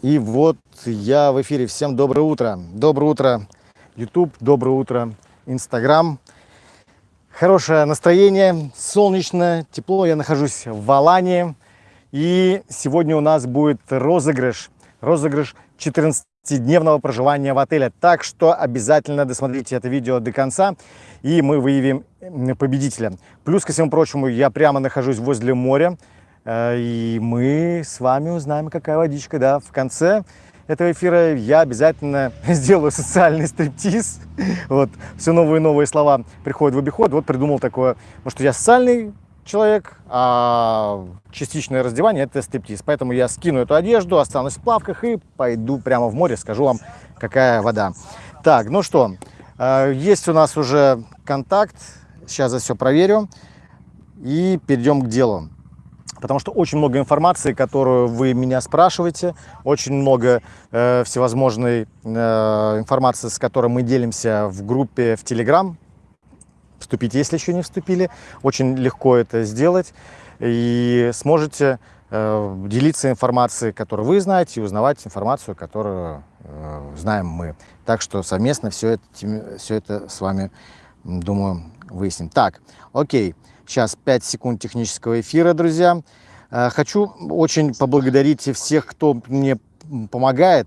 И вот я в эфире. Всем доброе утро. Доброе утро, YouTube. Доброе утро, Instagram. Хорошее настроение, солнечно, тепло. Я нахожусь в Алании. И сегодня у нас будет розыгрыш. Розыгрыш 14-дневного проживания в отеле. Так что обязательно досмотрите это видео до конца, и мы выявим победителя. Плюс ко всему прочему, я прямо нахожусь возле моря. Э, и мы с вами узнаем, какая водичка, да, в конце этого эфира я обязательно сделаю социальный стриптиз. Вот, все новые и новые слова приходят в обиход. Вот придумал такое, что я социальный человек, а частичное раздевание – это стриптиз. Поэтому я скину эту одежду, останусь в плавках и пойду прямо в море, скажу вам, какая вода. Так, ну что, э, есть у нас уже контакт. Сейчас я все проверю и перейдем к делу потому что очень много информации, которую вы меня спрашиваете, очень много э, всевозможной э, информации, с которой мы делимся в группе в Telegram. Вступите, если еще не вступили. Очень легко это сделать. И сможете э, делиться информацией, которую вы знаете, и узнавать информацию, которую э, знаем мы. Так что совместно все это, все это с вами, думаю, выясним. Так, окей. Сейчас 5 секунд технического эфира, друзья. Э, хочу очень поблагодарить всех, кто мне помогает.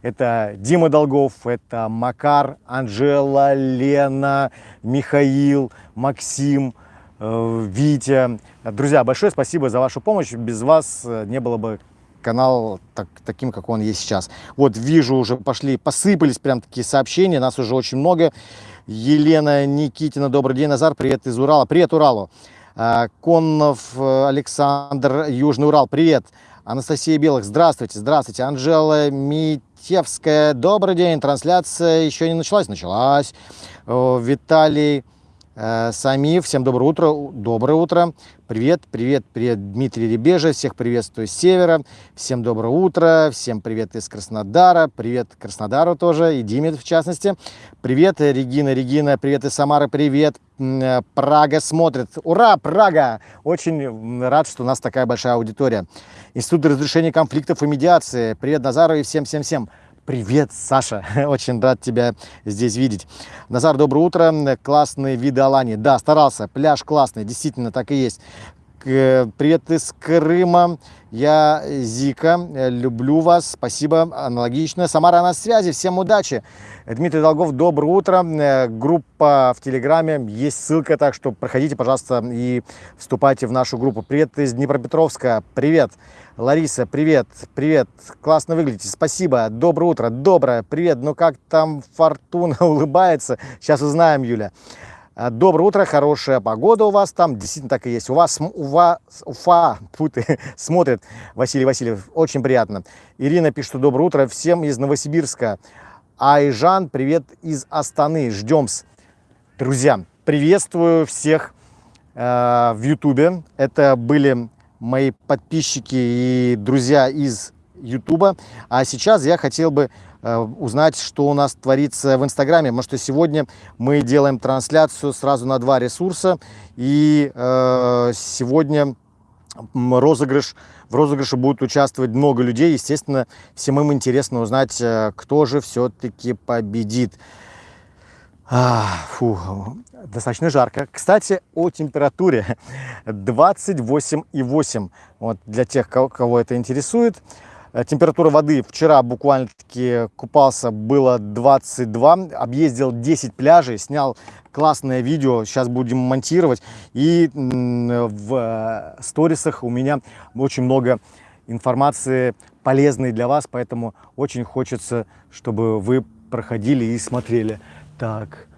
Это Дима Долгов, это Макар, Анжела, Лена, Михаил, Максим, э, Витя. Друзья, большое спасибо за вашу помощь. Без вас э, не было бы канал так, таким, как он есть сейчас. Вот вижу, уже пошли, посыпались прям такие сообщения, нас уже очень много. Елена Никитина, добрый день, Назар, привет из Урала. Привет Уралу. А, Коннов э, Александр, Южный Урал, привет. Анастасия Белых, здравствуйте, здравствуйте. Анжела Митевская, добрый день. Трансляция еще не началась, началась. Виталий Сами, всем доброе утро, доброе утро, привет, привет, привет, Дмитрий Ребежа, всех приветствую с севера, всем доброе утро, всем привет из Краснодара, привет Краснодару тоже, и Диме в частности, привет, Регина, Регина, привет из Самары, привет, э, Прага смотрит, ура, Прага, очень рад, что у нас такая большая аудитория, Институт разрешения конфликтов и медиации, привет Назару и всем-всем-всем, Привет, Саша, очень рад тебя здесь видеть. Назар, доброе утро, классные виды Алании. Да, старался, пляж классный, действительно так и есть. Привет из Крыма, я Зика, люблю вас, спасибо, аналогично. Самара на связи, всем удачи. Дмитрий Долгов, доброе утро. Группа в Телеграме, есть ссылка, так что проходите, пожалуйста, и вступайте в нашу группу. Привет из Днепропетровска, привет. Лариса, привет, привет, классно выглядите, спасибо, доброе утро, доброе, привет, ну как там фортуна? Улыбается, сейчас узнаем, Юля. А, доброе утро, хорошая погода у вас там, действительно так и есть. У вас, у вас, Уфа, путы, смотрит Василий Васильев, очень приятно. Ирина пишет, доброе утро всем из Новосибирска. Айжан, привет из Астаны, ждем -с. Друзья, приветствую всех э, в Ютубе. Это были мои подписчики и друзья из Ютуба. А сейчас я хотел бы узнать, что у нас творится в Инстаграме, потому что сегодня мы делаем трансляцию сразу на два ресурса, и э, сегодня розыгрыш, в розыгрыше будет участвовать много людей, естественно, всем им интересно узнать, э, кто же все-таки победит. А, фу, достаточно жарко. Кстати, о температуре 28,8. Вот для тех, кого, кого это интересует. Э, температура воды вчера буквально-таки купался было 22. Объездил 10 пляжей, снял классное видео. Сейчас будем монтировать. И в э, сторисах у меня очень много информации полезной для вас. Поэтому очень хочется, чтобы вы проходили и смотрели. Так,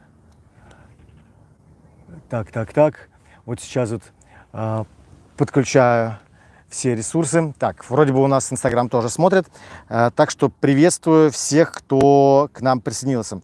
так, так, так. Вот сейчас вот э, подключаю все ресурсы. Так, вроде бы у нас Инстаграм тоже смотрит. Э, так что приветствую всех, кто к нам присоединился.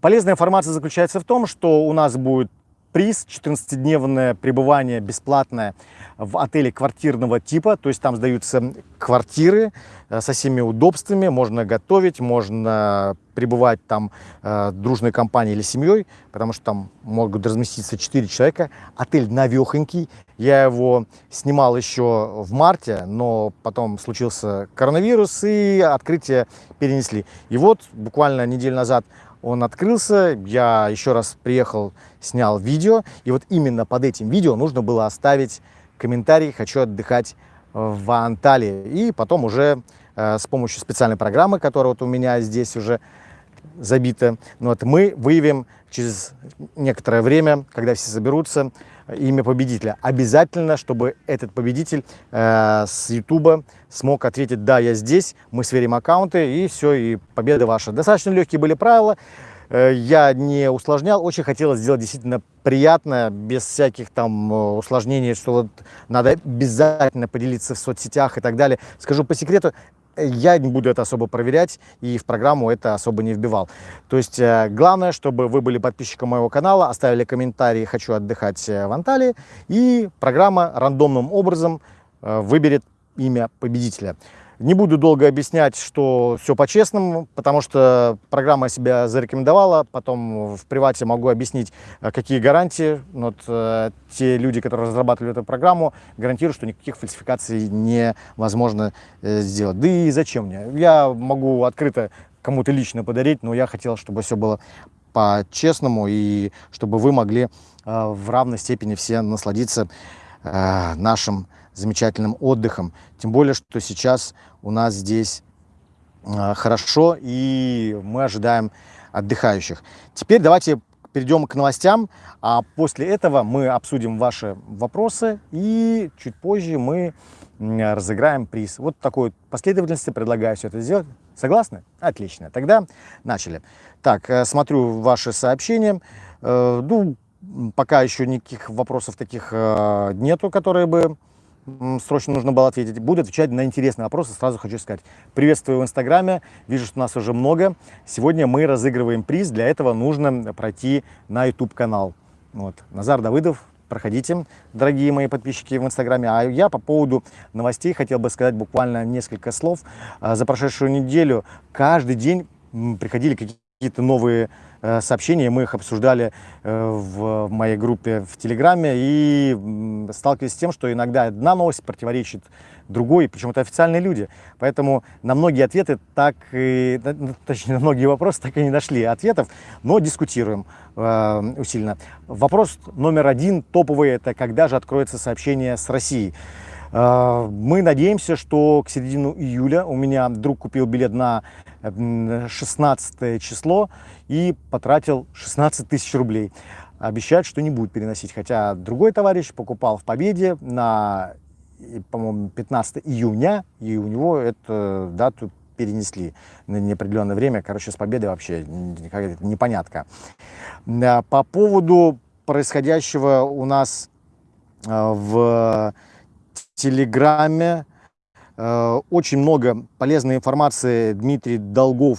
Полезная информация заключается в том, что у нас будет приз 14-дневное пребывание бесплатное в отеле квартирного типа, то есть там сдаются квартиры э, со всеми удобствами, можно готовить, можно пребывать там э, дружной компанией или семьей, потому что там могут разместиться 4 человека. Отель навехонький, я его снимал еще в марте, но потом случился коронавирус и открытие перенесли. И вот буквально неделю назад он открылся, я еще раз приехал, снял видео, и вот именно под этим видео нужно было оставить комментарий «Хочу отдыхать в Анталии». И потом уже э, с помощью специальной программы, которая вот у меня здесь уже забита, ну вот, мы выявим через некоторое время, когда все соберутся, имя победителя. Обязательно, чтобы этот победитель э, с YouTube смог ответить «Да, я здесь», мы сверим аккаунты, и все, и победа ваша. Достаточно легкие были правила, э, я не усложнял, очень хотелось сделать действительно приятно, без всяких там э, усложнений, что вот надо обязательно поделиться в соцсетях и так далее. Скажу по секрету, я не буду это особо проверять и в программу это особо не вбивал. То есть э, главное, чтобы вы были подписчиком моего канала, оставили комментарии «Хочу отдыхать э, в Анталии» и программа рандомным образом э, выберет имя победителя. Не буду долго объяснять, что все по-честному, потому что программа себя зарекомендовала. Потом в привате могу объяснить, э, какие гарантии. Вот, э, те люди, которые разрабатывали эту программу, гарантируют, что никаких фальсификаций невозможно э, сделать. Да и зачем мне? Я могу открыто кому-то лично подарить, но я хотел, чтобы все было по-честному и чтобы вы могли э, в равной степени все насладиться э, нашим замечательным отдыхом. Тем более, что сейчас у нас здесь а, хорошо, и мы ожидаем отдыхающих. Теперь давайте перейдем к новостям, а после этого мы обсудим ваши вопросы, и чуть позже мы разыграем приз. Вот такой последовательности предлагаю все это сделать. Согласны? Отлично. Тогда начали. Так, э, смотрю ваши сообщения. Э, ну, пока еще никаких вопросов таких э, нету, которые бы срочно нужно было ответить. Буду отвечать на интересные вопросы. Сразу хочу сказать. Приветствую в Инстаграме. Вижу, что нас уже много. Сегодня мы разыгрываем приз. Для этого нужно пройти на YouTube-канал. Вот. Назар Давыдов. Проходите, дорогие мои подписчики в Инстаграме. А я по поводу новостей хотел бы сказать буквально несколько слов. А, за прошедшую неделю каждый день приходили какие-то новые сообщения, мы их обсуждали э, в моей группе в Телеграме и сталкивались с тем, что иногда одна новость противоречит другой, причем это официальные люди. Поэтому на многие ответы так и, точнее, на многие вопросы так и не нашли ответов, но дискутируем э, усиленно. Вопрос номер один, топовый, это когда же откроется сообщение с Россией. Э, мы надеемся, что к середину июля у меня друг купил билет на 16 число и потратил 16 тысяч рублей. Обещают, что не будет переносить, хотя другой товарищ покупал в Победе на, по-моему, 15 июня, и у него эту дату перенесли на неопределенное время. Короче, с Победы вообще непонятка. По поводу происходящего у нас э, в Телеграме, э, очень много полезной информации Дмитрий Долгов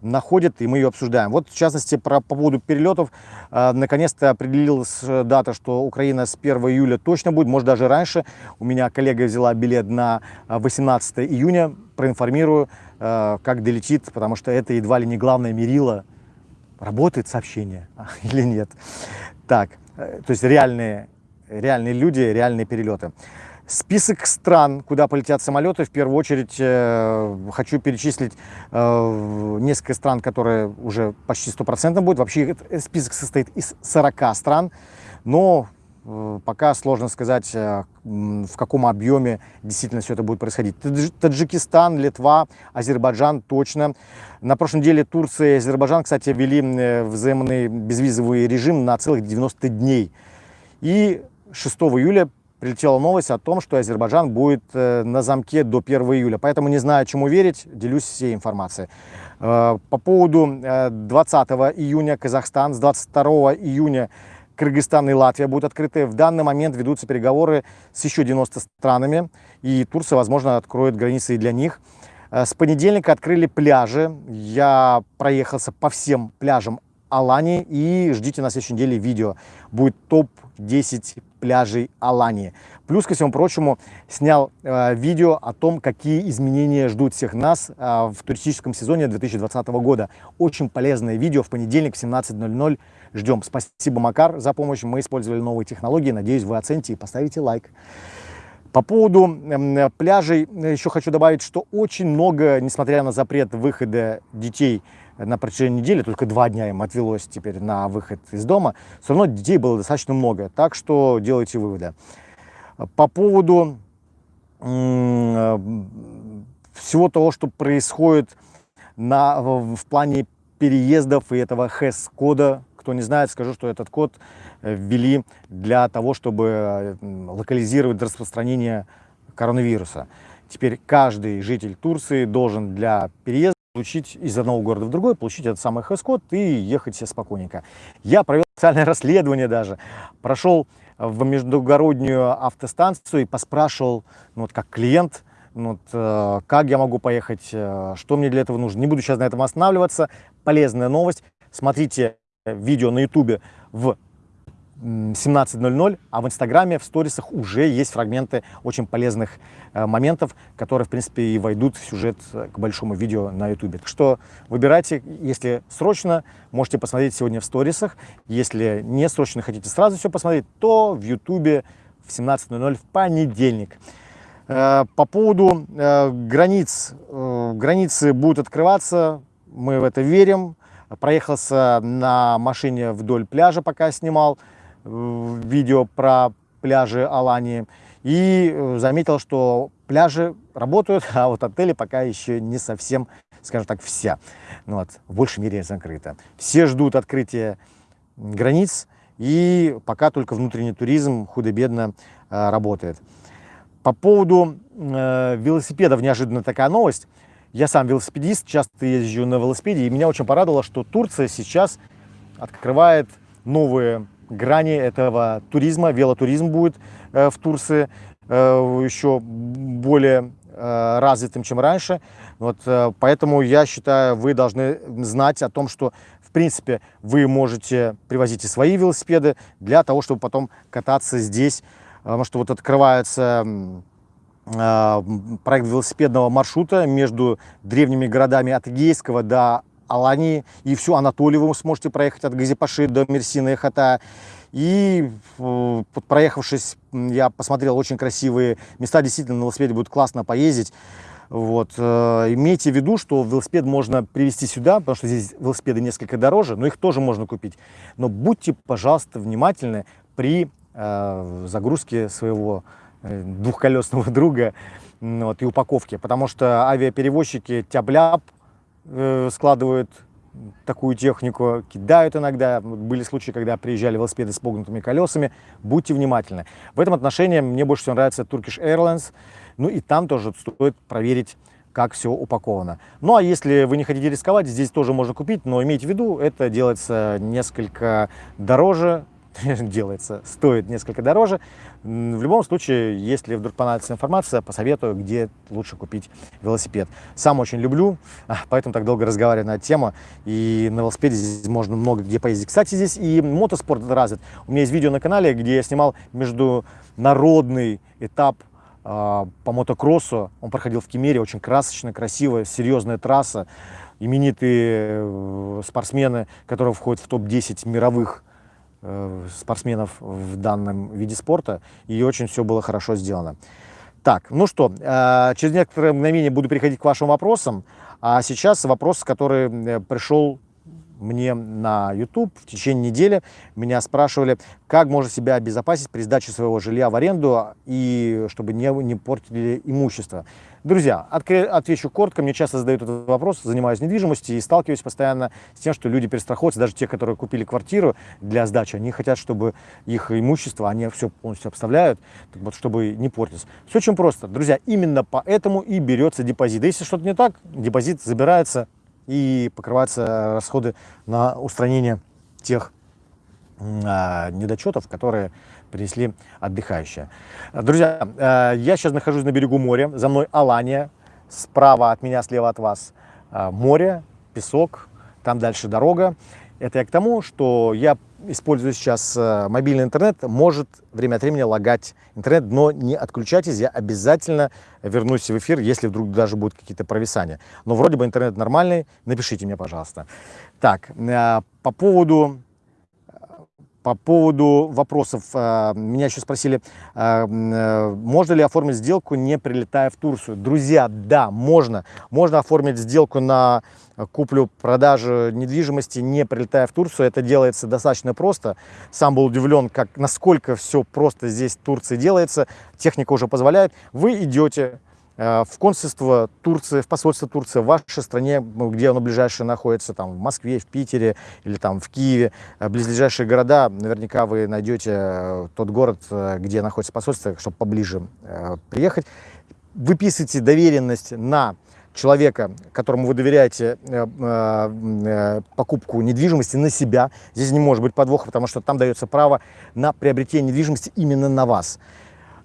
находит, и мы ее обсуждаем. Вот, в частности, про, по поводу перелетов. Э, Наконец-то определилась э, дата, что Украина с 1 июля точно будет, может, даже раньше. У меня коллега взяла билет на 18 э, июня. Проинформирую, как долетит, потому что это едва ли не главное мерило, работает сообщение или нет. Так, то есть реальные, реальные люди, реальные перелеты. Список стран, куда полетят самолеты, в первую очередь э, хочу перечислить э, несколько стран, которые уже почти стопроцентно будут. Вообще этот список состоит из 40 стран, но э, пока сложно сказать, э, в каком объеме действительно все это будет происходить. Таджикистан, Литва, Азербайджан точно. На прошлой неделе Турция и Азербайджан, кстати, ввели э, взаимный безвизовый режим на целых 90 дней. И 6 июля прилетела новость о том, что Азербайджан будет э, на замке до 1 июля. Поэтому не знаю, чему верить, делюсь всей информацией. Э, по поводу 20 э, июня Казахстан, с 22 июня Кыргызстан и Латвия будут открыты. В данный момент ведутся переговоры с еще 90 странами, и Турция, возможно, откроет границы и для них. С понедельника открыли пляжи. Я проехался по всем пляжам Алании и ждите на следующей неделе видео. Будет топ-10 пляжей Алании. Плюс, ко всему прочему, снял э, видео о том, какие изменения ждут всех нас э, в туристическом сезоне 2020 года. Очень полезное видео в понедельник в 17.00. Ждем. Спасибо, Макар, за помощь. Мы использовали новые технологии. Надеюсь, вы оцените и поставите лайк. По поводу э, пляжей еще хочу добавить, что очень много, несмотря на запрет выхода детей на протяжении недели, только два дня им отвелось теперь на выход из дома, все равно детей было достаточно много. Так что делайте выводы. По поводу всего того, что происходит на, в, в плане переездов и этого HES-кода, кто не знает, скажу, что этот код э, ввели для того, чтобы локализировать распространение коронавируса. Теперь каждый житель Турции должен для переезда получить из одного города в другой, получить этот самый хэс-код и ехать себе спокойненько. Я провел специальное расследование даже, прошел в междугороднюю автостанцию и поспрашивал, ну, вот как клиент, ну, вот, э, как я могу поехать, э, что мне для этого нужно. Не буду сейчас на этом останавливаться. Полезная новость. Смотрите видео на ютубе в 17.00, а в Инстаграме, в сторисах уже есть фрагменты очень полезных э, моментов, которые, в принципе, и войдут в сюжет э, к большому видео на Ютубе. Так что выбирайте, если срочно, можете посмотреть сегодня в сторисах. Если не срочно хотите сразу все посмотреть, то в Ютубе в 17.00 в понедельник. Э, по поводу границ, границы будут открываться, мы в это верим. Проехался на машине вдоль пляжа, пока снимал видео про пляжи Алании и э, заметил, что пляжи работают, а вот отели пока еще не совсем, скажем так, вся. Ну вот, в большей мере закрыто. Все ждут открытия границ, и пока только внутренний туризм худо-бедно э, работает. По поводу э, велосипедов неожиданно такая новость. Я сам велосипедист, часто езжу на велосипеде, и меня очень порадовало, что Турция сейчас открывает новые грани этого туризма, велотуризм будет э, в Турции э, еще более э, развитым, чем раньше. Вот, поэтому я считаю, вы должны знать о том, что в принципе вы можете привозить и свои велосипеды для того, чтобы потом кататься здесь. Потому что вот открывается проект велосипедного маршрута между древними городами от Эгейского до Алании и всю Анатолию вы сможете проехать от Газипаши до Мерсина и Хата. И э, проехавшись, я посмотрел очень красивые места, действительно на велосипеде будет классно поездить. Вот. Э, имейте в виду, что велосипед можно привезти сюда, потому что здесь велосипеды несколько дороже, но их тоже можно купить. Но будьте, пожалуйста, внимательны при э, загрузке своего э, двухколесного друга вот, и упаковке, потому что авиаперевозчики Э, складывают такую технику, кидают иногда. Были случаи, когда приезжали велосипеды с погнутыми колесами. Будьте внимательны. В этом отношении мне больше всего нравится Turkish Airlines. Ну и там тоже стоит проверить, как все упаковано. Ну а если вы не хотите рисковать, здесь тоже можно купить, но имейте в виду, это делается несколько дороже, делается, стоит несколько дороже. В любом случае, если вдруг понадобится информация, посоветую, где лучше купить велосипед. Сам очень люблю, а, поэтому так долго разговариваю на тему. И на велосипеде здесь можно много где поездить. Кстати, здесь и мотоспорт развит. У меня есть видео на канале, где я снимал международный этап э, по мотокроссу. Он проходил в Кемере, очень красочно, красивая, серьезная трасса. Именитые э, спортсмены, которые входят в топ-10 мировых спортсменов в данном виде спорта, и очень все было хорошо сделано. Так, ну что, э, через некоторое мгновение буду переходить к вашим вопросам, а сейчас вопрос, который э, пришел мне на YouTube в течение недели. Меня спрашивали, как можно себя обезопасить при сдаче своего жилья в аренду и чтобы не, не портили имущество. Друзья, отвечу коротко. Мне часто задают этот вопрос, занимаюсь недвижимостью и сталкиваюсь постоянно с тем, что люди перестраховываются, даже те, которые купили квартиру для сдачи, они хотят, чтобы их имущество, они все полностью обставляют, вот, чтобы не портилось. Все очень просто. Друзья, именно поэтому и берется депозит. Если что-то не так, депозит забирается и покрываются расходы на устранение тех а, недочетов, которые принесли отдыхающие. Друзья, э, я сейчас нахожусь на берегу моря, за мной Алания, справа от меня, слева от вас э, море, песок, там дальше дорога. Это я к тому, что я использую сейчас э, мобильный интернет, может время от времени лагать интернет, но не отключайтесь, я обязательно вернусь в эфир, если вдруг даже будут какие-то провисания. Но вроде бы интернет нормальный, напишите мне, пожалуйста. Так, по поводу по поводу вопросов. Э, меня еще спросили, можно ли оформить сделку, не прилетая в Турцию. Друзья, да, можно. Можно оформить сделку на куплю-продажу недвижимости, не прилетая в Турцию. Это делается достаточно просто. Сам был удивлен, как, насколько все просто здесь в Турции делается. Техника уже позволяет. Вы идете э, в консульство Турции, в посольство Турции в вашей стране, ну, где оно ближайшее находится, там в Москве, в Питере или там в Киеве, э, близлежащие города, наверняка вы найдете э, тот город, где находится посольство, чтобы поближе приехать. Выписывайте доверенность на человека, которому вы доверяете э, э, э, покупку недвижимости на себя. Здесь не может быть подвоха, потому что там дается право на приобретение недвижимости именно на вас.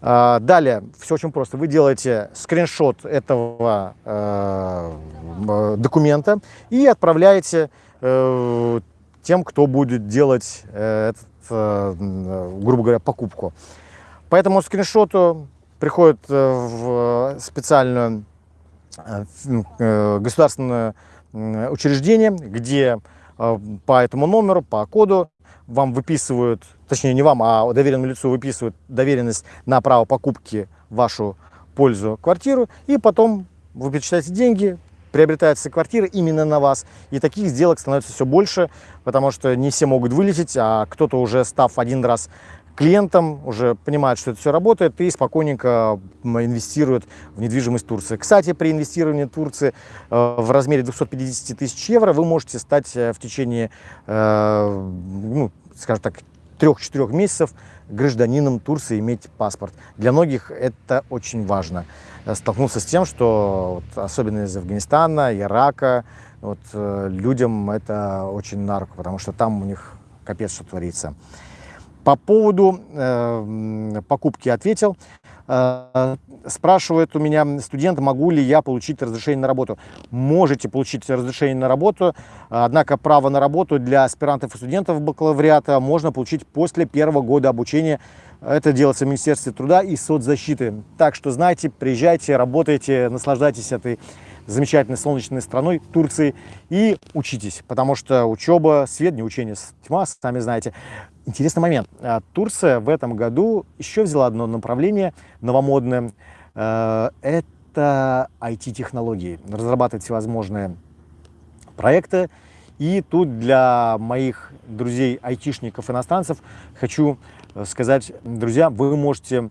А, далее, все очень просто. Вы делаете скриншот этого документа и отправляете тем, кто будет делать этот, грубо говоря, покупку. По этому скриншоту приходит в специальную Э, э, государственное учреждение, где э, по этому номеру, по коду вам выписывают, точнее не вам, а доверенному лицу выписывают доверенность на право покупки вашу пользу квартиру, и потом вы перечисляете деньги, приобретается квартира именно на вас. И таких сделок становится все больше, потому что не все могут вылететь, а кто-то уже став один раз клиентам, уже понимают, что это все работает и спокойненько инвестируют в недвижимость Турции. Кстати, при инвестировании Турции э, в размере 250 тысяч евро вы можете стать э, в течение, э, ну, скажем так, трех-четырех месяцев гражданином Турции иметь паспорт. Для многих это очень важно. Столкнуться с тем, что вот, особенно из Афганистана, Ирака, вот, людям это очень на потому что там у них капец что творится. По поводу э, покупки ответил. Э, спрашивает у меня студент, могу ли я получить разрешение на работу. Можете получить разрешение на работу, однако право на работу для аспирантов и студентов бакалавриата можно получить после первого года обучения. Это делается в Министерстве труда и соцзащиты. Так что знайте, приезжайте, работайте, наслаждайтесь этой замечательной солнечной страной Турции и учитесь, потому что учеба, свет, не учение, тьма, сами знаете. Интересный момент. А, Турция в этом году еще взяла одно направление новомодное. А, это IT-технологии. Разрабатывать всевозможные проекты. И тут для моих друзей айтишников, иностранцев, хочу э, сказать, друзья, вы можете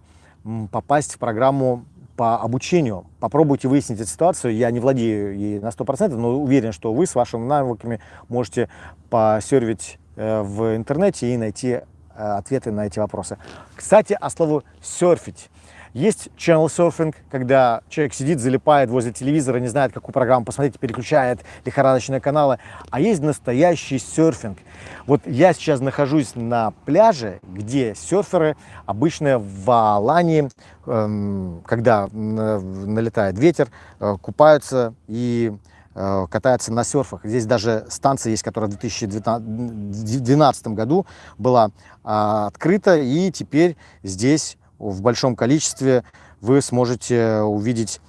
попасть в программу по обучению. Попробуйте выяснить эту ситуацию. Я не владею ей на 100%, но уверен, что вы с вашими навыками можете посервить в интернете и найти э, ответы на эти вопросы. Кстати, о слову «серфить». Есть channel surfing, когда человек сидит, залипает возле телевизора, не знает, какую программу посмотреть, переключает лихорадочные каналы. А есть настоящий серфинг. Вот я сейчас нахожусь на пляже, где серферы обычно в Алании, эм, когда налетает ветер, э, купаются и э, катаются на серфах. Здесь даже станция есть, которая в 2012 году была а, открыта, и теперь здесь в большом количестве вы сможете увидеть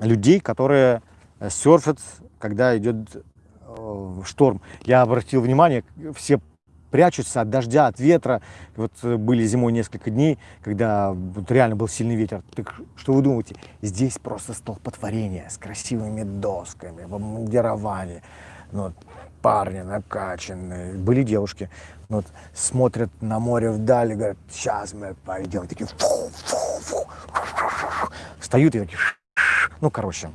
людей, которые серфят, когда идет э, шторм. Я обратил внимание, все прячутся от дождя, от ветра. Вот э, были зимой несколько дней, когда вот реально был сильный ветер. Так что вы думаете? Здесь просто столпотворение с красивыми досками, в обмундировании. Ну, парни накачанные, были девушки, ну, вот, смотрят на море вдали, говорят, сейчас мы пойдем, такие, фу, фу, фу, встают и такие, ну, короче,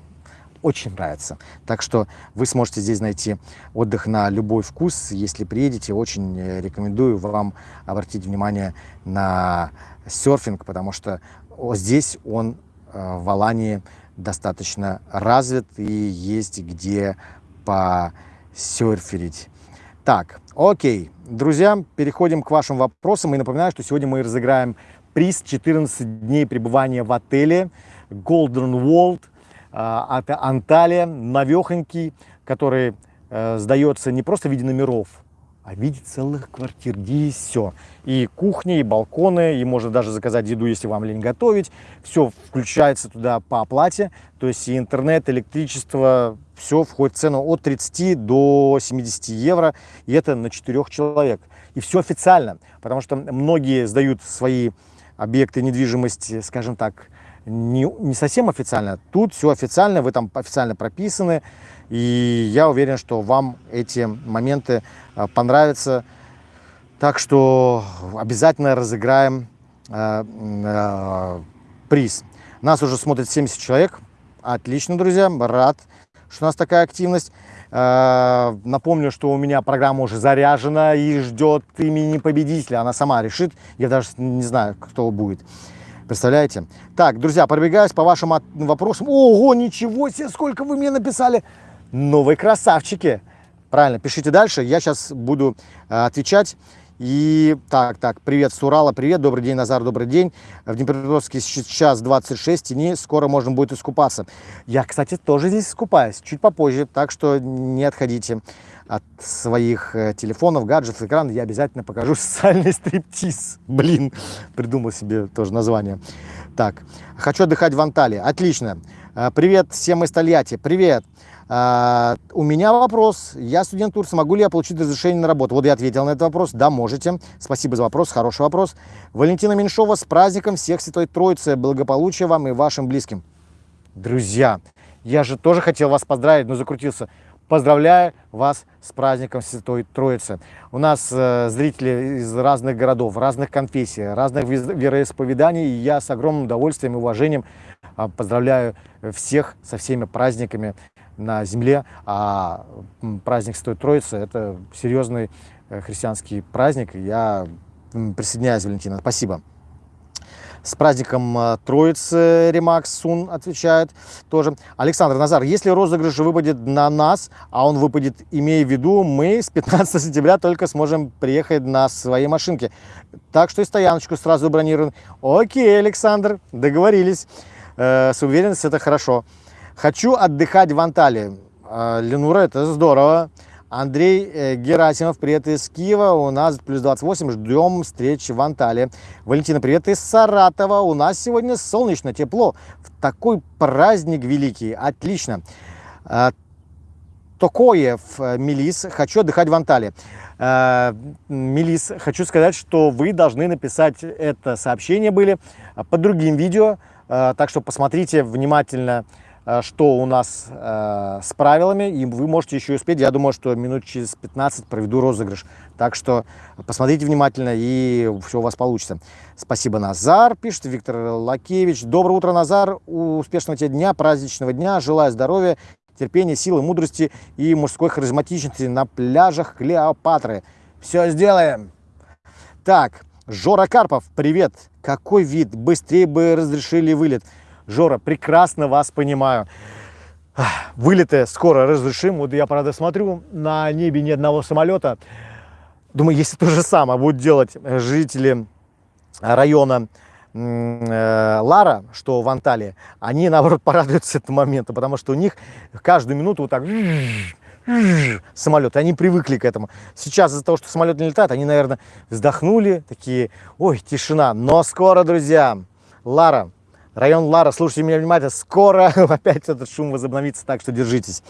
очень нравится. Так что вы сможете здесь найти отдых на любой вкус. Если приедете, очень рекомендую вам обратить внимание на серфинг, потому что здесь он э, в Алании достаточно развит и есть где по серферить. Так, окей, друзья, переходим к вашим вопросам. И напоминаю, что сегодня мы разыграем приз 14 дней пребывания в отеле Golden World. А, Анталия, новехонький, который э, сдается не просто в виде номеров, а в виде целых квартир, где есть все. И кухни, и балконы, и можно даже заказать еду, если вам лень готовить. Все включается туда по оплате, то есть и интернет, электричество, все входит в цену от 30 до 70 евро, и это на 4 человек. И все официально, потому что многие сдают свои объекты недвижимости, скажем так, не, не совсем официально. Тут все официально, вы там официально прописаны, и я уверен, что вам эти моменты а, понравятся. Так что обязательно разыграем э, э, приз. Нас уже смотрит 70 человек. Отлично, друзья. Рад, что у нас такая активность. Э, напомню, что у меня программа уже заряжена и ждет имени победителя. Она сама решит. Я даже не знаю, кто будет. Представляете? Так, друзья, пробегаюсь по вашим вопросам. Ого, ничего себе, сколько вы мне написали. Новые красавчики. Правильно, пишите дальше. Я сейчас буду э, отвечать. И так, так, привет с Урала, привет, добрый день, Назар, добрый день. В Днепропетровске сейчас 26 тени, скоро можно будет искупаться. Я, кстати, тоже здесь искупаюсь, чуть попозже, так что не отходите от своих э, телефонов, гаджетов, экран. Я обязательно покажу социальный стриптиз. Блин, придумал себе тоже название. Так, хочу отдыхать в Анталии. Отлично. Э, привет всем из Тольятти. Привет. А, у меня вопрос. Я студент Турции, могу ли я получить разрешение на работу? Вот я ответил на этот вопрос. Да, можете. Спасибо за вопрос, хороший вопрос. Валентина Меньшова, с праздником всех Святой Троицы. Благополучия вам и вашим близким. Друзья, я же тоже хотел вас поздравить, но закрутился. Поздравляю вас с праздником Святой Троицы. У нас э, зрители из разных городов, разных конфессий, разных вероисповеданий. И я с огромным удовольствием и уважением э, поздравляю всех со всеми праздниками на земле, а праздник Святой Троицы – это серьезный э, христианский праздник. Я присоединяюсь, Валентина. Спасибо. С праздником э, Троицы Ремакс Сун отвечает тоже. Александр Назар, если розыгрыш выпадет на нас, а он выпадет, имея в виду, мы с 15 сентября только сможем приехать на своей машинке. Так что и стояночку сразу бронируем. Окей, Александр, договорились. Э, с уверенностью это хорошо. Хочу отдыхать в Анталии. А, Ленура, это здорово. Андрей э, Герасимов, привет из Киева. У нас плюс 28, ждем встречи в Анталии. Валентина, привет из Саратова. У нас сегодня солнечно, тепло. В такой праздник великий. Отлично. А, Токоев, э, Мелис, хочу отдыхать в Анталии. Мелис, хочу сказать, что вы должны написать это сообщение были под другим видео. Так что посмотрите внимательно Э, что у нас э, с правилами, и вы можете еще успеть. Я думаю, что минут через 15 проведу розыгрыш. Так что посмотрите внимательно, и все у вас получится. Спасибо, Назар, пишет Виктор Лакевич. Доброе утро, Назар. Успешного тебе дня, праздничного дня. Желаю здоровья, терпения, силы, мудрости и мужской харизматичности на пляжах Клеопатры. Все сделаем. Так, Жора Карпов, привет. Какой вид? Быстрее бы разрешили вылет. Жора, прекрасно вас понимаю. Вылеты скоро разрешим. Вот я, правда, смотрю, на небе ни одного самолета. Думаю, если то же самое будут делать жители района э, Лара, что в Анталии, они, наоборот, порадуются этому моменту, потому что у них каждую минуту вот так самолеты, они привыкли к этому. Сейчас из-за того, что самолет не летает, они, наверное, вздохнули, такие, ой, тишина. Но скоро, друзья, Лара, Район Лара, слушайте меня внимательно, скоро опять этот шум возобновится, так что держитесь.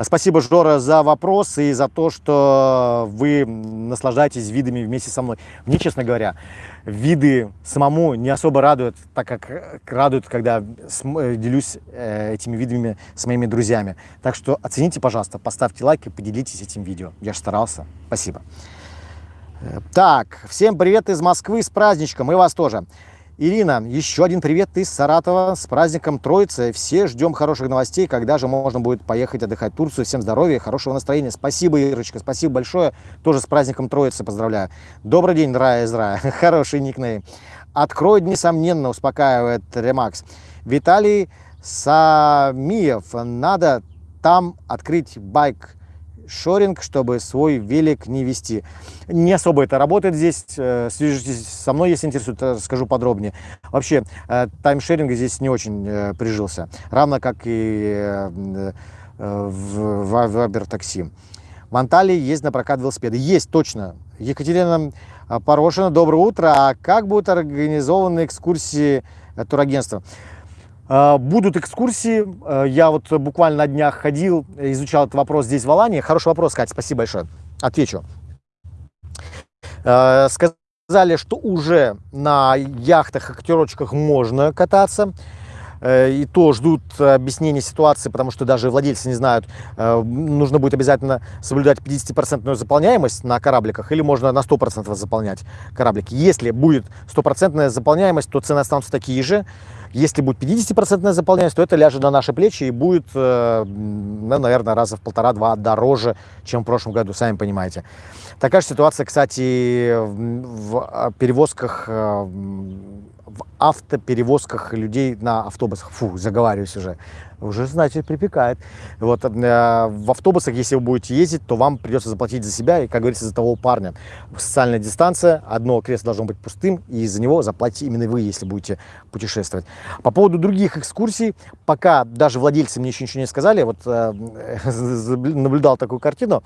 Спасибо, Жора, за вопрос и за то, что вы наслаждаетесь видами вместе со мной. Мне, честно говоря, виды самому не особо радуют, так как радуют, когда э, делюсь э, этими видами с моими друзьями. Так что оцените, пожалуйста, поставьте лайк и поделитесь этим видео. Я же старался. Спасибо. Э, так, всем привет из Москвы с праздничком и вас тоже. Ирина, еще один привет из Саратова с праздником Троицы. Все ждем хороших новостей, когда же можно будет поехать отдыхать в Турцию. Всем здоровья, хорошего настроения. Спасибо, Ирочка, спасибо большое. Тоже с праздником Троицы поздравляю. Добрый день, Рая из Рая. Хороший никнейм. Откроет, несомненно, успокаивает Ремакс. Виталий Самиев. Надо там открыть байк шоринг, чтобы свой велик не вести. Не особо это работает здесь. Э, свяжитесь со мной, если интересует, расскажу подробнее. Вообще, э, таймшеринг здесь не очень э, прижился. Равно как и в Вабер такси. В Анталии есть на прокат велосипеды. Есть, точно. Екатерина Порошина, доброе утро. А как будут организованы экскурсии турагентства? А, будут экскурсии. А, я вот буквально на днях ходил, изучал этот вопрос здесь в Алании. Хороший вопрос, Катя, спасибо большое. Отвечу. А, сказали, что уже на яхтах и катерочках можно кататься. И то ждут объяснения ситуации, потому что даже владельцы не знают, нужно будет обязательно соблюдать 50% заполняемость на корабликах или можно на 100% заполнять кораблики. Если будет стопроцентная заполняемость, то цены останутся такие же. Если будет 50% заполняемость, то это ляжет на наши плечи и будет, э, ну, наверное, раза в полтора-два дороже, чем в прошлом году, сами понимаете. Такая же ситуация, кстати, в перевозках в автоперевозках людей на автобусах. Фу, заговариваюсь уже. Уже, знаете, припекает. Вот, э, в автобусах, если вы будете ездить, то вам придется заплатить за себя и, как говорится, за того парня. Социальная дистанция, одно кресло должно быть пустым, и за него заплатите именно вы, если будете путешествовать. По поводу других экскурсий, пока даже владельцы мне еще ничего не сказали, вот э, наблюдал такую картину,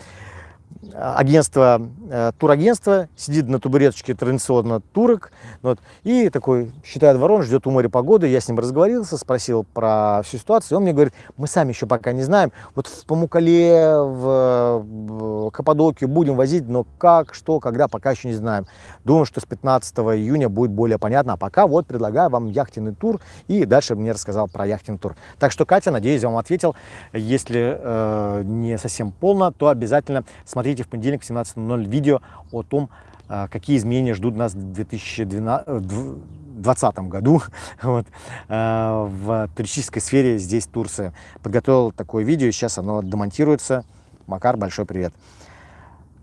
агентство, э, турагентство, сидит на табуреточке традиционно турок, вот, и такой считает ворон, ждет у моря погоды, я с ним разговорился, спросил про всю ситуацию, он мне говорит, мы сами еще пока не знаем, вот в Памукале, в Каппадокию будем возить, но как, что, когда, пока еще не знаем. Думаю, что с 15 июня будет более понятно, а пока вот предлагаю вам яхтенный тур, и дальше мне рассказал про яхтенный тур. Так что, Катя, надеюсь, я вам ответил, если э, не совсем полно, то обязательно смотрите в понедельник в 17.00 видео о том, а, какие изменения ждут нас в 2020 году вот, а, в туристической сфере здесь Турция. Подготовил такое видео, сейчас оно демонтируется. Макар, большой привет.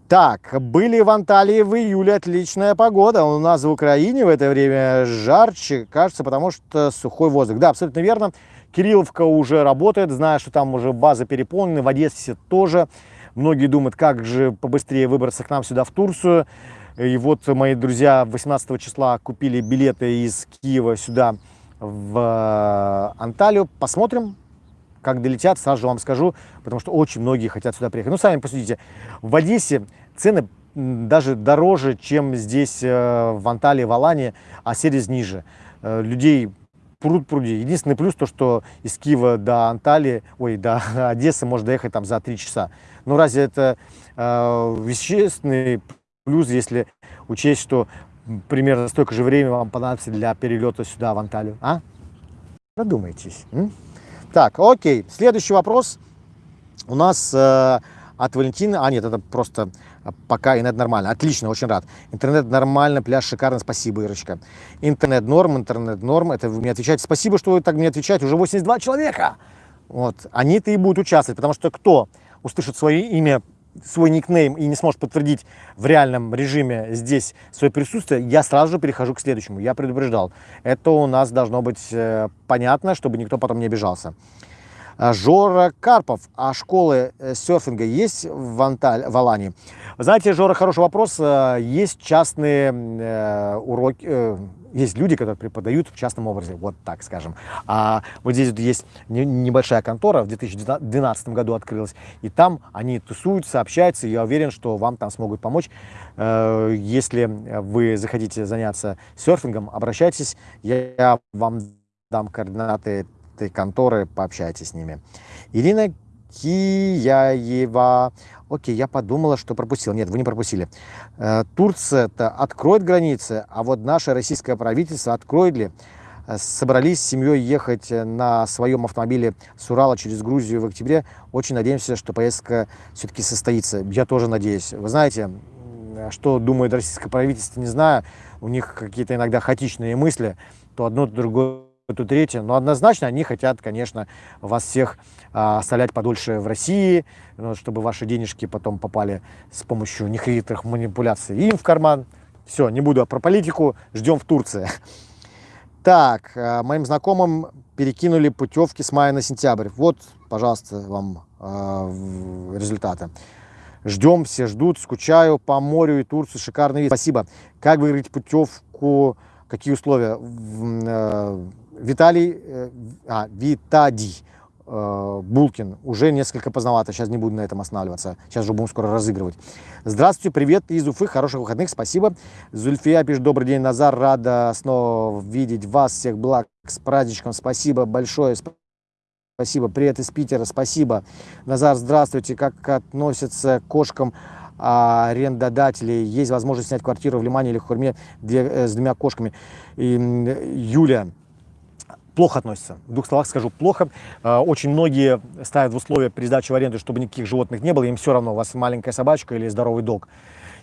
Так, были в Анталии в июле отличная погода. У нас в Украине в это время жарче, кажется, потому что сухой воздух. Да, абсолютно верно. Кирилловка уже работает, знаю, что там уже базы переполнены, в Одессе тоже. Многие думают, как же побыстрее выбраться к нам сюда в Турцию. И вот мои друзья 18 числа купили билеты из Киева сюда в э, Анталию. Посмотрим, как долетят, сразу вам скажу, потому что очень многие хотят сюда приехать. Ну, сами посудите, в Одессе цены даже дороже, чем здесь э, в Анталии, в Алане, а сервис ниже. Э, людей пруд пруди. Единственный плюс то, что из Киева до Анталии, ой, до Одессы можно доехать там за 3 часа. Ну, разве это э, вещественный плюс, если учесть, что примерно столько же времени вам понадобится для перелета сюда, в Анталию? А? Задумайтесь. М? Так, окей. Следующий вопрос у нас э, от Валентины. А, нет, это просто пока интернет нормально. Отлично, очень рад. Интернет нормально, пляж шикарно. Спасибо, Ирочка. Интернет норм, интернет норм. Это вы мне отвечаете. Спасибо, что вы так мне отвечаете. Уже 82 человека. Вот. Они-то и будут участвовать, потому что кто услышит свое имя, свой никнейм и не сможет подтвердить в реальном режиме здесь свое присутствие, я сразу же перехожу к следующему. Я предупреждал. Это у нас должно быть э, понятно, чтобы никто потом не обижался. А, Жора Карпов. А школы э, серфинга есть в, Анталь, в Алании? Знаете, Жора, хороший вопрос. Э, есть частные э, уроки, э, есть люди, которые преподают в частном образе, вот так скажем. А вот здесь вот есть небольшая контора, в 2012 году открылась, и там они тусуются, общаются, и я уверен, что вам там смогут помочь. Если вы захотите заняться серфингом, обращайтесь, я вам дам координаты этой конторы, пообщайтесь с ними. Ирина Кияева. Окей, я подумала, что пропустил. Нет, вы не пропустили. Э, Турция-то откроет границы, а вот наше российское правительство откроет ли? Э, собрались с семьей ехать на своем автомобиле с Урала через Грузию в октябре. Очень надеемся, что поездка все-таки состоится. Я тоже надеюсь. Вы знаете, что думает российское правительство, не знаю. У них какие-то иногда хаотичные мысли. То одно, то другое то третье. Но однозначно они хотят, конечно, вас всех а, оставлять подольше в России, ну, чтобы ваши денежки потом попали с помощью нехитрых манипуляций им в карман. Все, не буду про политику, ждем в Турции. Так, а, моим знакомым перекинули путевки с мая на сентябрь. Вот, пожалуйста, вам э, результаты. Ждем, все ждут, скучаю по морю и Турцию, шикарный вид. Спасибо. Как выиграть путевку, какие условия? Виталий, э, а, Витадий э, Булкин. Уже несколько поздновато, сейчас не буду на этом останавливаться. Сейчас же будем скоро разыгрывать. Здравствуйте, привет из Уфы, хороших выходных, спасибо. Зульфия пишет, добрый день, Назар, рада снова видеть вас, всех благ, с праздничком, спасибо большое. Спасибо. Привет из Питера. Спасибо. Назар, здравствуйте. Как относятся к кошкам арендодателей? Есть возможность снять квартиру в Лимане или в Хурме э, с двумя кошками? И, Юля, плохо относятся. В двух словах скажу, плохо. А, очень многие ставят в условия при сдаче в аренду, чтобы никаких животных не было. Им все равно, у вас маленькая собачка или здоровый дог.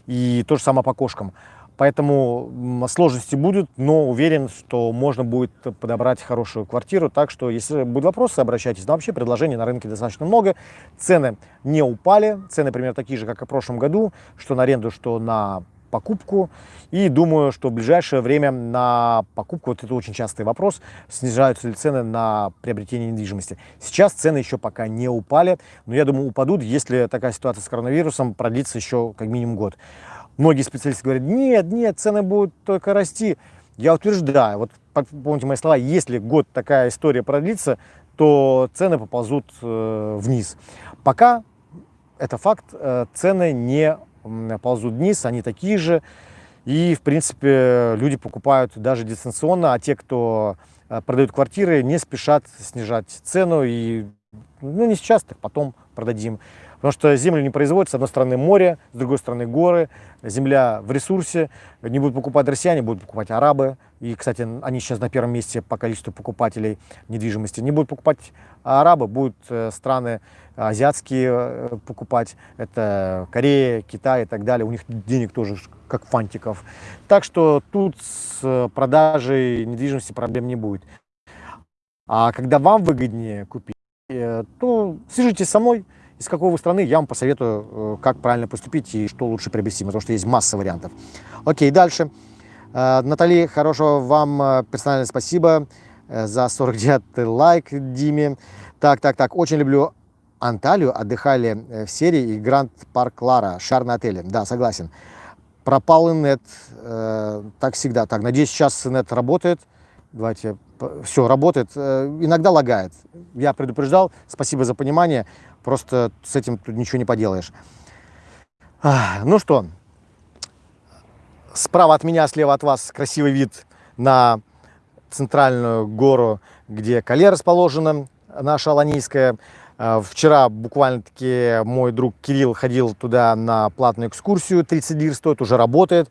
И то же самое по кошкам. Поэтому сложности будут, но уверен, что можно будет подобрать хорошую квартиру. Так что, если будут вопросы, обращайтесь. Но вообще предложений на рынке достаточно много. Цены не упали. Цены примерно такие же, как и в прошлом году. Что на аренду, что на покупку. И думаю, что в ближайшее время на покупку, вот это очень частый вопрос, снижаются ли цены на приобретение недвижимости. Сейчас цены еще пока не упали, но я думаю упадут, если такая ситуация с коронавирусом продлится еще как минимум год. Многие специалисты говорят, нет, нет, цены будут только расти. Я утверждаю, вот помните мои слова, если год такая история продлится, то цены поползут э, вниз. Пока это факт, э, цены не ползут вниз, они такие же. И, в принципе, люди покупают даже дистанционно, а те, кто э, продают квартиры, не спешат снижать цену. И, ну, не сейчас, так потом продадим. Потому что землю не производится, с одной стороны море, с другой стороны горы, земля в ресурсе, не будут покупать россияне, будут покупать арабы. И, кстати, они сейчас на первом месте по количеству покупателей недвижимости. Не будут покупать арабы, будут э, страны азиатские э, покупать. Это Корея, Китай и так далее. У них денег тоже как фантиков. Так что тут с продажей недвижимости проблем не будет. А когда вам выгоднее купить, э, то свяжитесь со мной из какой вы страны, я вам посоветую, э, как правильно поступить и что лучше приобрести, потому что есть масса вариантов. Окей, дальше. Э, Натали, хорошего вам э, персональное спасибо за 49 лайк Диме. Так, так, так, очень люблю Анталию, отдыхали в серии и Гранд Парк Лара, шар на отеле. Да, согласен. Пропал инет, так всегда. Так, надеюсь, сейчас инет работает. Давайте, все, работает. Иногда лагает. Я предупреждал, спасибо за понимание. Просто с этим тут ничего не поделаешь. Ну что, справа от меня, слева от вас красивый вид на центральную гору, где Кале расположена, наша Аланийская. А, вчера буквально-таки мой друг Кирилл ходил туда на платную экскурсию, 30 лир стоит, уже работает.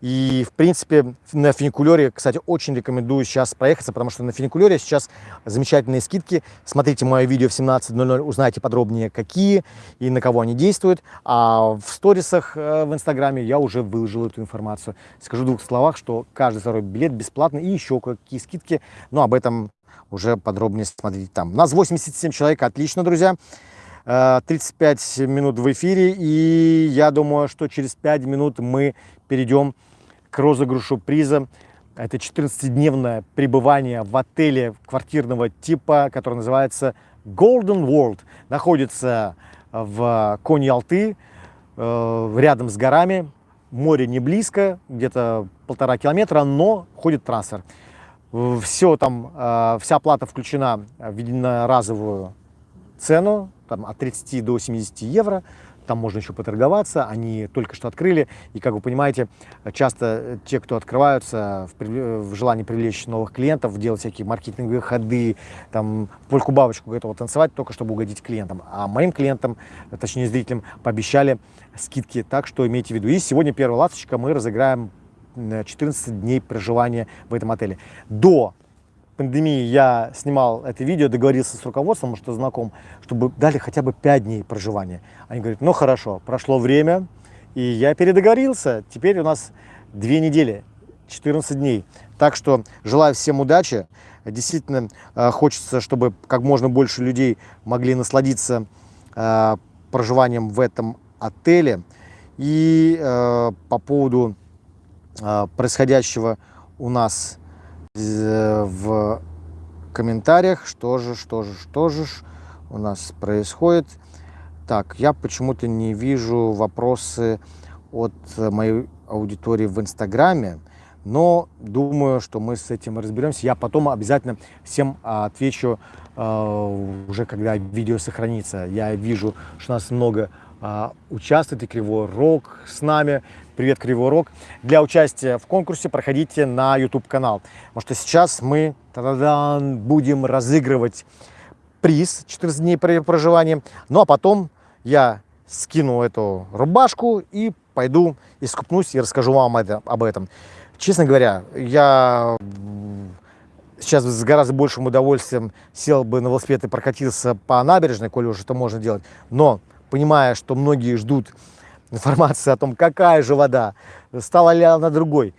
И, в принципе, на фуникулере, кстати, очень рекомендую сейчас проехаться, потому что на фуникулере сейчас замечательные скидки. Смотрите мое видео в 17.00, узнаете подробнее, какие и на кого они действуют. А в сторисах э, в Инстаграме я уже выложил эту информацию. Скажу в двух словах, что каждый второй билет бесплатный и еще какие скидки. Но об этом уже подробнее смотрите там. У нас 87 человек, отлично, друзья. 35 э, минут в эфире, и я думаю, что через 5 минут мы перейдем к розыгрышу приза. Это 14-дневное пребывание в отеле квартирного типа, который называется Golden World. Находится в Кони-Алты, э, рядом с горами. Море не близко, где-то полтора километра, но ходит трансфер. Все там, э, вся оплата включена в единоразовую цену, там, от 30 до 70 евро там можно еще поторговаться, они только что открыли, и, как вы понимаете, часто те, кто открываются в, в желании привлечь новых клиентов, делать всякие маркетинговые ходы, там, польку-бабочку готовы танцевать, только чтобы угодить клиентам. А моим клиентам, точнее зрителям, пообещали скидки, так что имейте в виду. И сегодня первая ласточка, мы разыграем 14 дней проживания в этом отеле. До пандемии я снимал это видео, договорился с руководством, что знаком, чтобы дали хотя бы 5 дней проживания. Они говорят, ну хорошо, прошло время, и я передоговорился, теперь у нас 2 недели, 14 дней. Так что желаю всем удачи. Действительно э, хочется, чтобы как можно больше людей могли насладиться э, проживанием в этом отеле. И э, по поводу происходящего у нас в комментариях, что же, что же, что же у нас происходит. Так, я почему-то не вижу вопросы от моей аудитории в Инстаграме, но думаю, что мы с этим разберемся. Я потом обязательно всем а, отвечу э, уже, когда видео сохранится. Я вижу, что у нас много э, участвует, и Кривой Рог с нами. Привет, Кривой Рог. Для участия в конкурсе проходите на YouTube-канал, потому что сейчас мы будем разыгрывать приз 14 дней проживания, ну а потом я скину эту рубашку и пойду искупнусь и расскажу вам это, об этом. Честно говоря, я сейчас с гораздо большим удовольствием сел бы на велосипед и прокатился по набережной, коли уже это можно делать. Но, понимая, что многие ждут информации о том, какая же вода, стала ли она другой,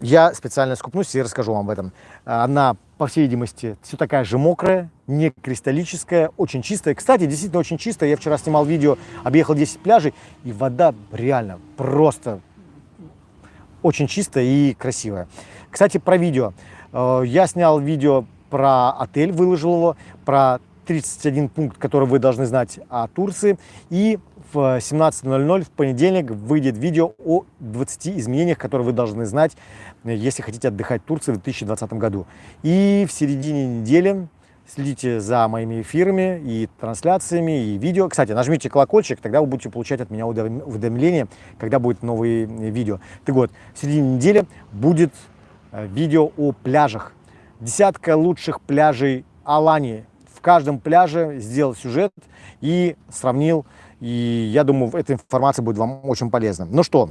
я специально скупнусь и расскажу вам об этом. Она, по всей видимости, все такая же мокрая, не кристаллическая, очень чистая. Кстати, действительно очень чистая. Я вчера снимал видео, объехал 10 пляжей, и вода реально просто очень чистая и красивая. Кстати, про видео. Э, я снял видео про отель, выложил его, про 31 пункт, который вы должны знать о Турции. И в 17.00 в понедельник выйдет видео о 20 изменениях, которые вы должны знать, если хотите отдыхать в Турции в 2020 году. И в середине недели следите за моими эфирами и трансляциями, и видео. Кстати, нажмите колокольчик, тогда вы будете получать от меня уведомления, когда будет новые видео. Так вот, в середине недели будет э, видео о пляжах. Десятка лучших пляжей Алании. В каждом пляже сделал сюжет и сравнил и я думаю, эта информация будет вам очень полезна. Ну что,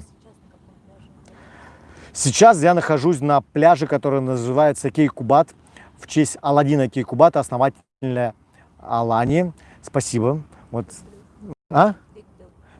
сейчас я нахожусь на пляже, который называется Кейкубат, в честь Аладдина Кейкубата, основателя Алани. Спасибо. Вот. А?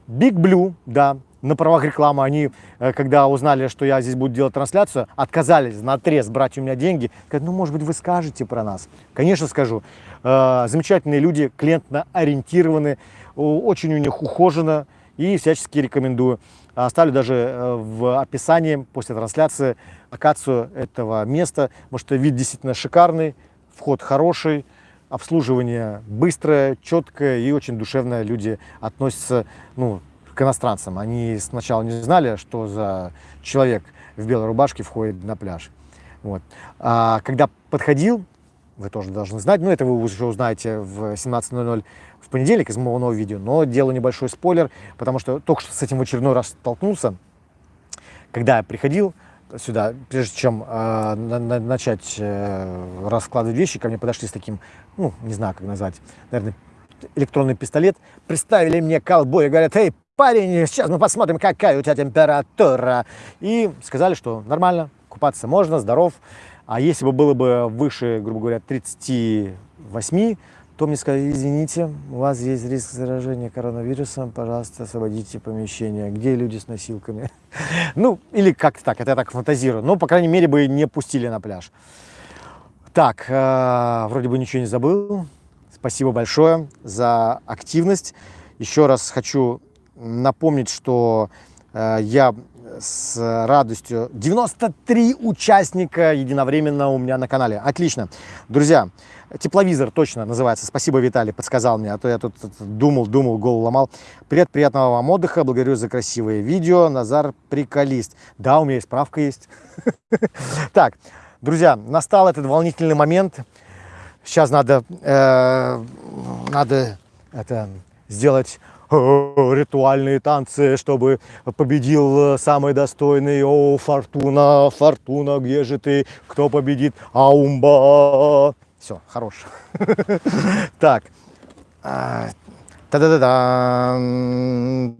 Big Blue, да, на правах рекламы. Они, э, когда узнали, что я здесь буду делать трансляцию, отказались на отрез брать у меня деньги. Говорят, ну, может быть, вы скажете про нас. Конечно, скажу. Э, замечательные люди, клиентно ориентированы очень у них ухожено и всячески рекомендую. Оставлю даже э, в описании после трансляции локацию этого места, потому что вид действительно шикарный, вход хороший, обслуживание быстрое, четкое и очень душевное. Люди относятся ну, к иностранцам. Они сначала не знали, что за человек в белой рубашке входит на пляж. Вот. А когда подходил, вы тоже должны знать, ну это вы уже узнаете в 17.00 в понедельник из моего нового видео, но делаю небольшой спойлер, потому что только что с этим в очередной раз столкнулся, когда я приходил сюда, прежде чем э, на, на, начать э, раскладывать вещи, ко мне подошли с таким, ну, не знаю, как назвать, наверное, электронный пистолет, представили мне колбой и говорят, эй, парень, сейчас мы посмотрим, какая у тебя температура. И сказали, что нормально, купаться можно, здоров. А если бы было бы выше, грубо говоря, 38, то мне сказали, извините, у вас есть риск заражения коронавирусом, пожалуйста, освободите помещение. Где люди с носилками? Ну, или как-то так, это я так фантазирую. Но, по крайней мере, бы не пустили на пляж. Так, э, вроде бы ничего не забыл. Спасибо большое за активность. Еще раз хочу напомнить, что э, я с радостью. 93 участника единовременно у меня на канале. Отлично. Друзья, тепловизор точно называется. Спасибо, Виталий, подсказал мне, а то я тут думал, думал, голову ломал. Привет, приятного вам отдыха. Благодарю за красивые видео. Назар приколист. Да, у меня и справка есть. Так, друзья, настал этот волнительный момент. Сейчас надо, э, надо это сделать ритуальные танцы, чтобы победил самый достойный. О, Фортуна, Фортуна, где же ты? Кто победит? Аумба. Все, хорош. Так. Та-да-да-да.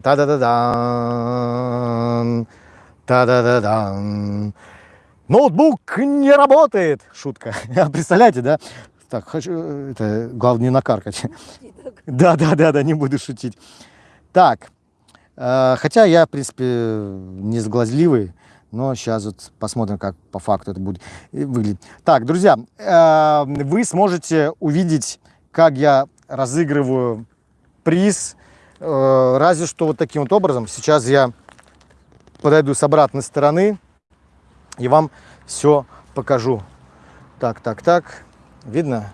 Та-да-да-да. Та-да-да-да. Ноутбук не работает. Шутка. Представляете, да? Так, хочу, это, главное не накаркать. Да, да, да, да, не буду шутить. Так, э, хотя я, в принципе, не сглазливый, но сейчас вот посмотрим, как по факту это будет выглядеть. Так, друзья, э, вы сможете увидеть, как я разыгрываю приз, э, разве что вот таким вот образом. Сейчас я подойду с обратной стороны и вам все покажу. Так, так, так. Видно?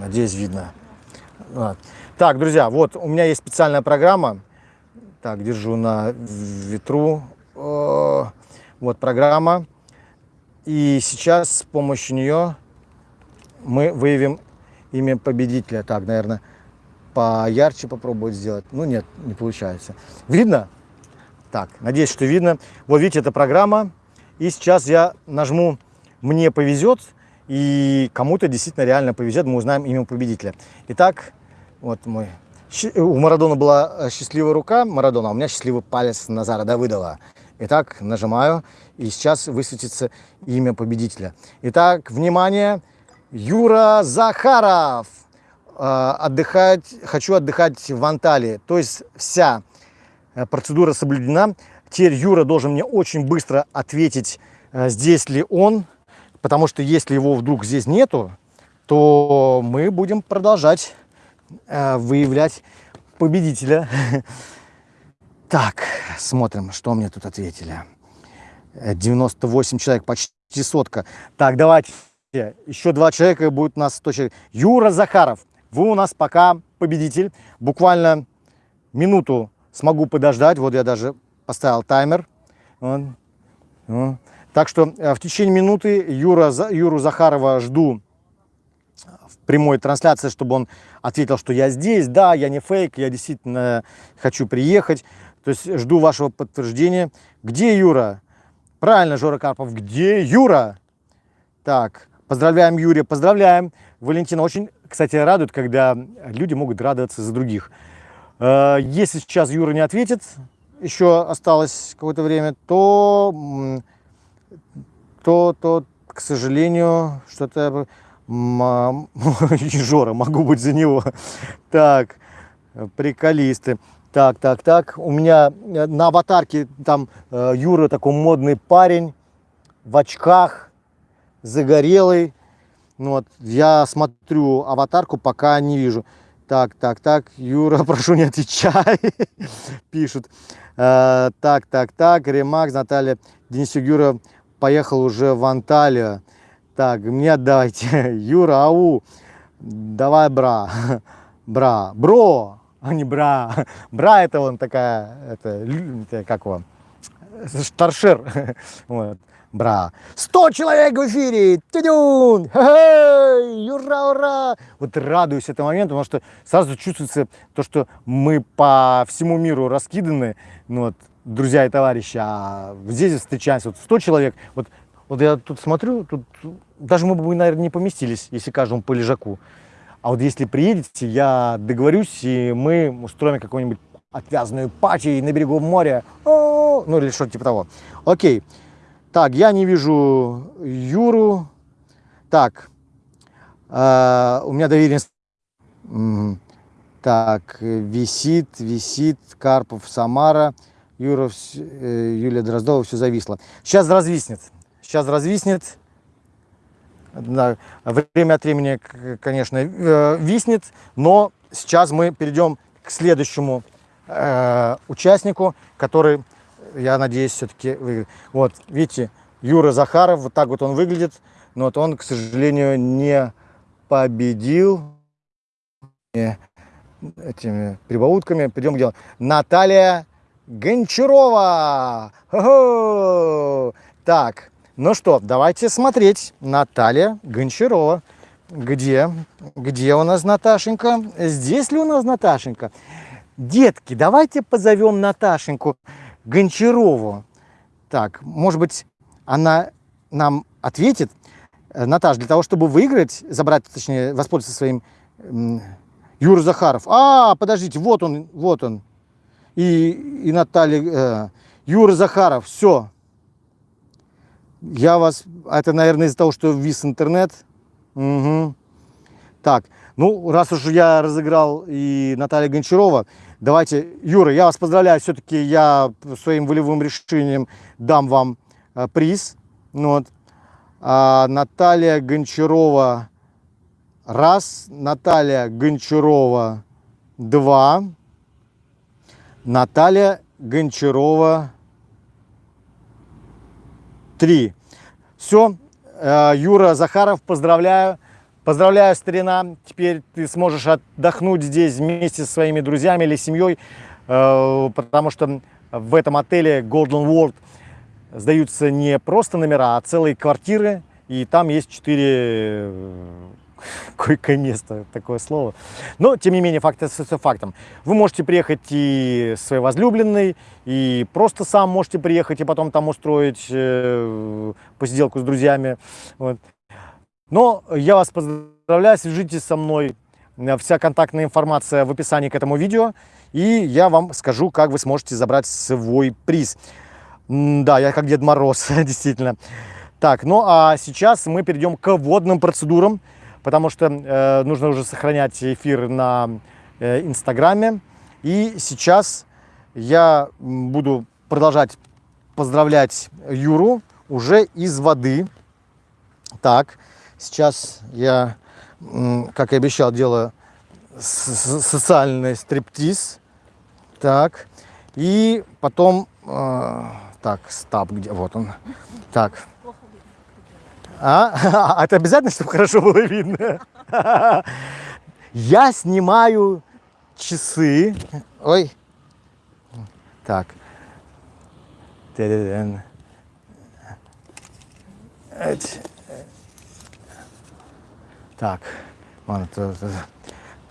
Надеюсь, видно. Так, друзья, вот у меня есть специальная программа. Так, держу на ветру. Вот программа. И сейчас с помощью нее мы выявим имя победителя. Так, наверное, поярче попробовать сделать. Ну нет, не получается. Видно? Так, надеюсь, что видно. Вот видите, это программа. И сейчас я нажму «Мне повезет», и кому-то действительно реально повезет, мы узнаем имя победителя. Итак, вот мой... У Марадона была э, счастливая рука Марадона, а у меня счастливый палец Назара Давыдова. Итак, нажимаю, и сейчас высветится имя победителя. Итак, внимание, Юра Захаров. Э, отдыхать, хочу отдыхать в Анталии. То есть вся э, процедура соблюдена. Теперь Юра должен мне очень быстро ответить, здесь ли он, Потому что если его вдруг здесь нету, то мы будем продолжать э, выявлять победителя. Так, смотрим, что мне тут ответили. 98 человек, почти сотка. Так, давайте, еще два человека будет у нас 100 человек. Юра Захаров, вы у нас пока победитель. Буквально минуту смогу подождать. Вот я даже поставил таймер. Вот. Вот. Так что э, в течение минуты Юра, Юру Захарова жду в прямой трансляции, чтобы он ответил, что я здесь, да, я не фейк, я действительно хочу приехать. То есть жду вашего подтверждения. Где Юра? Правильно, Жора Карпов, где Юра? Так, поздравляем Юрия, поздравляем. Валентина очень, кстати, радует, когда люди могут радоваться за других. Э, если сейчас Юра не ответит, еще осталось какое-то время, то то, то, к сожалению, что-то... Жора, могу быть за него. Так, приколисты. Так, так, так. У меня э, на аватарке там э, Юра такой модный парень в очках, загорелый. Ну, вот, я смотрю аватарку, пока не вижу. Так, так, так, Юра, прошу, не отвечай, пишут. Э, так, так, так, Ремакс, Наталья, Денисюк, Юра, поехал уже в Анталию. Так, мне отдайте. Юра, ау, давай, бра. Бра. Бро, а не бра. Бра это он такая, это, как его, старшер. Вот. Бра. 100 человек в эфире! Тюдюн! Ура, ура! Вот радуюсь этому моменту, потому что сразу чувствуется то, что мы по всему миру раскиданы. Ну, вот, друзья и товарищи, а здесь встречаемся, вот 100 человек, вот, вот я тут смотрю, тут даже мы бы, наверное, не поместились, если каждому по лежаку. А вот если приедете, я договорюсь, и мы устроим какую-нибудь отвязанную пати на берегу моря, О -о -о! ну или что-то типа того. Окей, так, я не вижу Юру, так, э, у меня доверенность, так, висит, висит, Карпов, Самара, Юра, э, Юлия Дроздова, все зависло. Сейчас развиснет. Сейчас развиснет. Да, время от времени, конечно, э, виснет, но сейчас мы перейдем к следующему э, участнику, который, я надеюсь, все-таки выиграет. Вот, видите, Юра Захаров, вот так вот он выглядит, но вот он, к сожалению, не победил этими прибаутками. Перейдем к делу. Наталья Гончарова. Так, ну что, давайте смотреть. Наталья Гончарова. Где? Где у нас Наташенька? Здесь ли у нас Наташенька? Детки, давайте позовем Наташеньку Гончарову. Так, может быть, она нам ответит. Наташ, для того, чтобы выиграть, забрать, точнее, воспользоваться своим Юра Захаров. А, подождите, вот он, вот он и, и Наталья, э, Юра Захаров, все. Я вас, это, наверное, из-за того, что вис интернет. Угу. Так, ну, раз уж я разыграл и Наталья Гончарова, давайте, Юра, я вас поздравляю, все-таки я своим волевым решением дам вам э, приз. Ну, вот. А Наталья Гончарова раз, Наталья Гончарова два. Наталья Гончарова 3. Все, э, Юра Захаров, поздравляю. Поздравляю, старина. Теперь ты сможешь отдохнуть здесь вместе со своими друзьями или семьей, э, потому что в этом отеле Golden World сдаются не просто номера, а целые квартиры. И там есть четыре койкое место, такое слово. Но, тем не менее, факт остается фактом. Вы можете приехать и своей возлюбленной, и просто сам можете приехать, и потом там устроить э, посиделку с друзьями. Вот. Но я вас поздравляю, свяжитесь со мной. Вся контактная информация в описании к этому видео. И я вам скажу, как вы сможете забрать свой приз. Да, я как Дед Мороз, действительно. Так, ну а сейчас мы перейдем к водным процедурам потому что э, нужно уже сохранять эфир на э, Инстаграме. И сейчас я буду продолжать поздравлять Юру уже из воды. Так, сейчас я, как и обещал, делаю социальный стриптиз. Так, и потом... Э, так, стаб, где? Вот он. Так, а? а это обязательно, чтобы хорошо было видно? Я снимаю часы. Ой. Так. Так.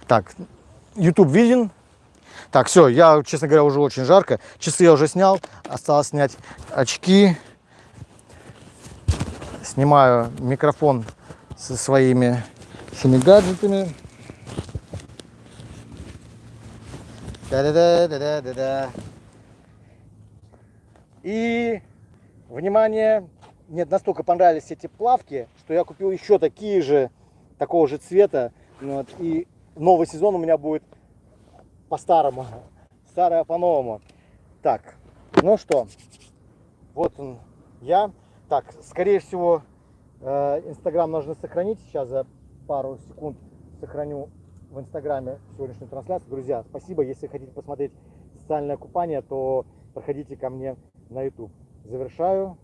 Так. YouTube виден. Так, все, я, честно говоря, уже очень жарко. Часы я уже снял. Осталось снять очки снимаю микрофон со своими всеми гаджетами. Да-да-да-да-да-да. И, внимание, мне настолько понравились эти плавки, что я купил еще такие же, такого же цвета. Вот, и новый сезон у меня будет по-старому, старое по-новому. Так, ну что, вот он я. Так, скорее всего, э, Инстаграм нужно сохранить. Сейчас за пару секунд сохраню в Инстаграме сегодняшнюю трансляцию. Друзья, спасибо. Если хотите посмотреть социальное купание, то проходите ко мне на YouTube. Завершаю.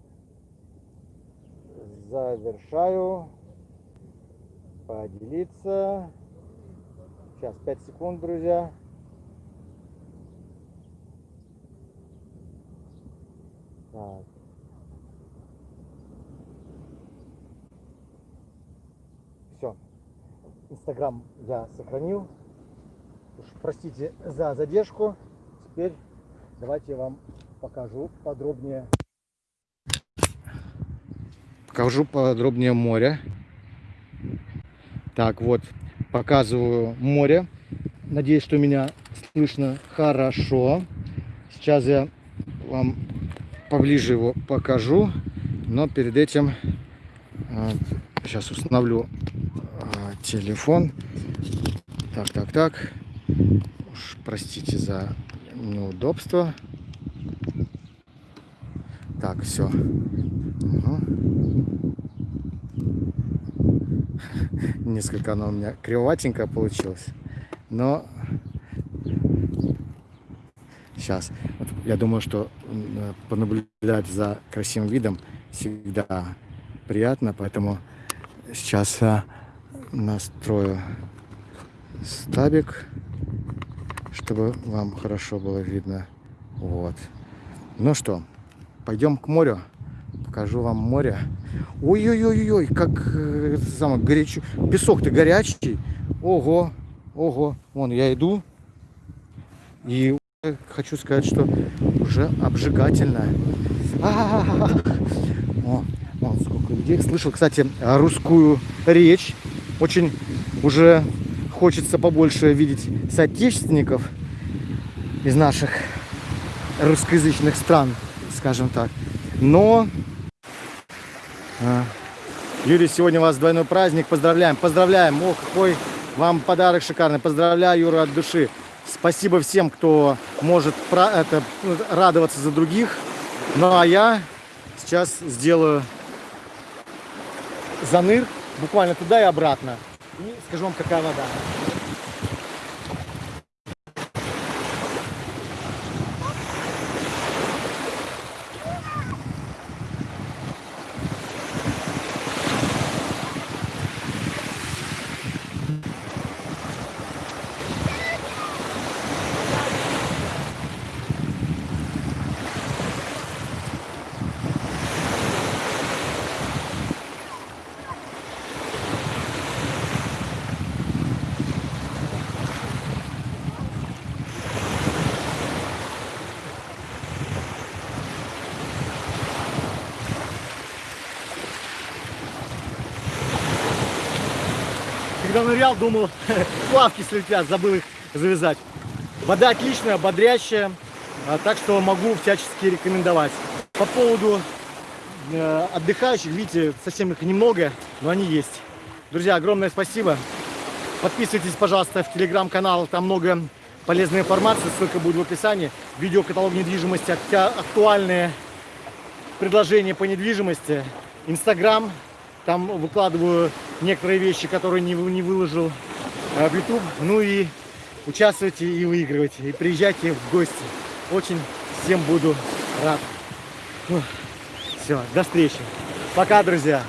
Завершаю. Поделиться. Сейчас 5 секунд, друзья. Так. Инстаграм я сохранил. Уж простите за задержку. Теперь давайте я вам покажу подробнее. Покажу подробнее море. Так, вот, показываю море. Надеюсь, что меня слышно хорошо. Сейчас я вам поближе его покажу. Но перед этим вот, сейчас установлю телефон. Так, так, так. Уж простите за неудобство. Так, все. Угу. Несколько оно у меня кривоватенько получилось. Но сейчас. Вот я думаю, что понаблюдать за красивым видом всегда приятно, поэтому сейчас настрою стабик, чтобы вам хорошо было видно. Вот. Ну что, пойдем к морю. Покажу вам море. Ой-ой-ой-ой, как э, самое горячо. Песок-то горячий. Ого, ого. Вон я иду. И хочу сказать, что уже обжигательно. А -а -а О, вон сколько людей. Слышал, кстати, русскую речь очень уже хочется побольше видеть соотечественников из наших русскоязычных стран, скажем так. Но, а, Юрий, сегодня у вас двойной праздник. Поздравляем, поздравляем. О, какой вам подарок шикарный. Поздравляю, Юра, от души. Спасибо всем, кто может это, радоваться за других. Ну а я сейчас сделаю заныр буквально туда и обратно. И скажу вам, какая вода. Когда нырял, думал, плавки слетят, забыл их завязать. Вода отличная, бодрящая, а, так что могу всячески рекомендовать. По поводу э, отдыхающих, видите, совсем их немного, но они есть. Друзья, огромное спасибо. Подписывайтесь, пожалуйста, в телеграм-канал, там много полезной информации, ссылка будет в описании. Видеокаталог недвижимости, актуальные предложения по недвижимости. Инстаграм, там выкладываю некоторые вещи, которые не, не выложил э, в YouTube. Ну и участвуйте и выигрывайте. И приезжайте в гости. Очень всем буду рад. Все, до встречи. Пока, друзья.